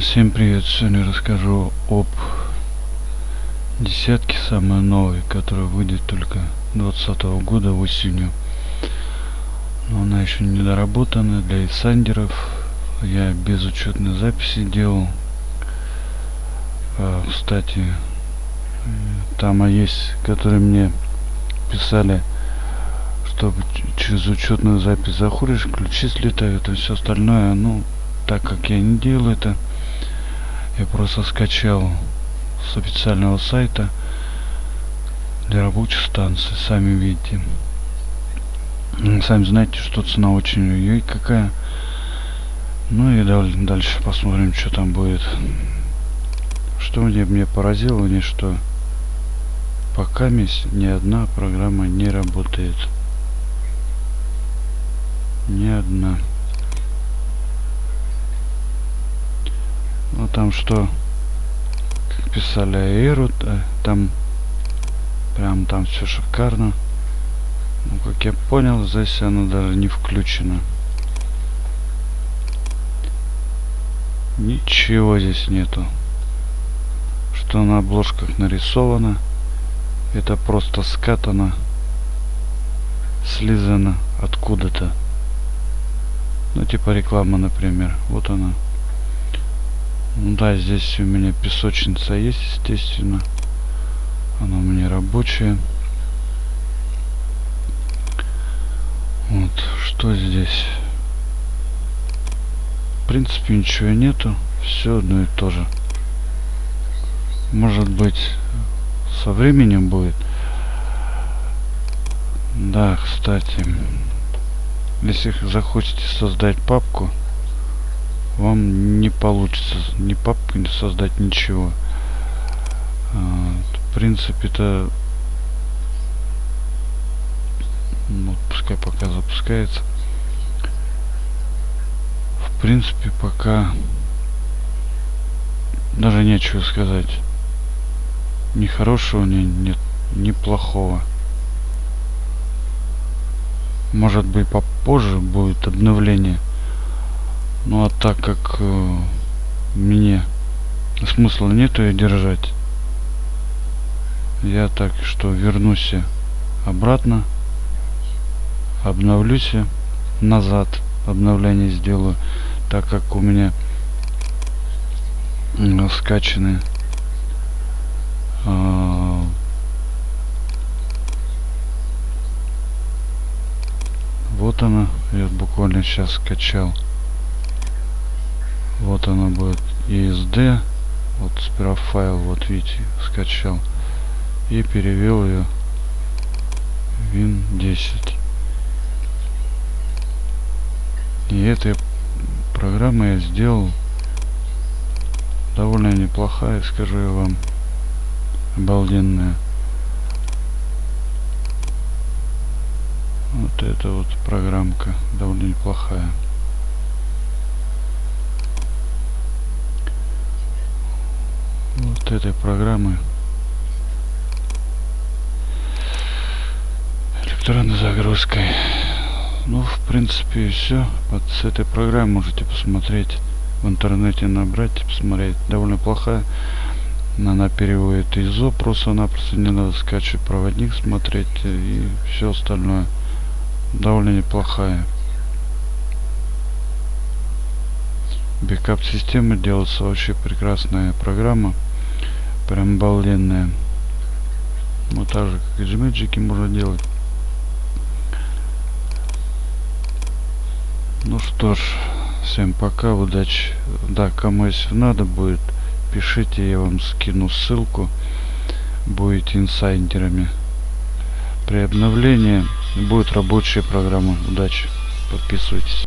Всем привет! Сегодня расскажу об десятке самой новой, которая выйдет только 2020 года осенью. Но она еще не доработана для инсайдеров. Я без учетной записи делал. А, кстати, там есть, которые мне писали, чтобы через учетную запись заходишь, ключи слетают и все остальное. Ну, так как я не делал это, я просто скачал с официального сайта для рабочих станций сами видите. Сами знаете что цена очень ой какая. Ну и дальше посмотрим что там будет. Что мне мне поразило не что пока ни одна программа не работает. Ни одна там что писали Аэру там прям там все шикарно. Ну как я понял здесь она даже не включена. Ничего здесь нету. Что на обложках нарисовано это просто скатано слизано откуда-то. Ну типа реклама например. Вот она ну да, здесь у меня песочница есть, естественно. Она у меня рабочая. Вот, что здесь? В принципе, ничего нету. Все одно и то же. Может быть, со временем будет. Да, кстати, если захотите создать папку, вам не получится ни не создать ничего. В принципе это ну, пускай пока запускается. В принципе пока даже нечего сказать. Ни хорошего ни нет ни плохого. Может быть попозже будет обновление ну а так как э, мне смысла нету ее держать, я так что вернусь обратно, обновлюсь назад, обновление сделаю, так как у меня э, скачаны э, вот она я буквально сейчас скачал вот она будет ESD вот сперва файл вот видите скачал. И перевел ее win 10 и этой программа я сделал довольно неплохая скажу я вам обалденная. Вот эта вот программка довольно неплохая вот этой программы электронной загрузкой. Ну в принципе все вот с этой программой можете посмотреть в интернете набрать посмотреть. Довольно плохая. Она переводит ISO просто-напросто не надо скачивать проводник смотреть и все остальное. Довольно неплохая. Бэкап системы делается вообще прекрасная программа прям обалденная. Вот так же как и джимеджики можно делать. Ну что ж всем пока удачи. Да кому если надо будет пишите я вам скину ссылку. Будете инсайдерами. При обновлении будет рабочая программа. Удачи. Подписывайтесь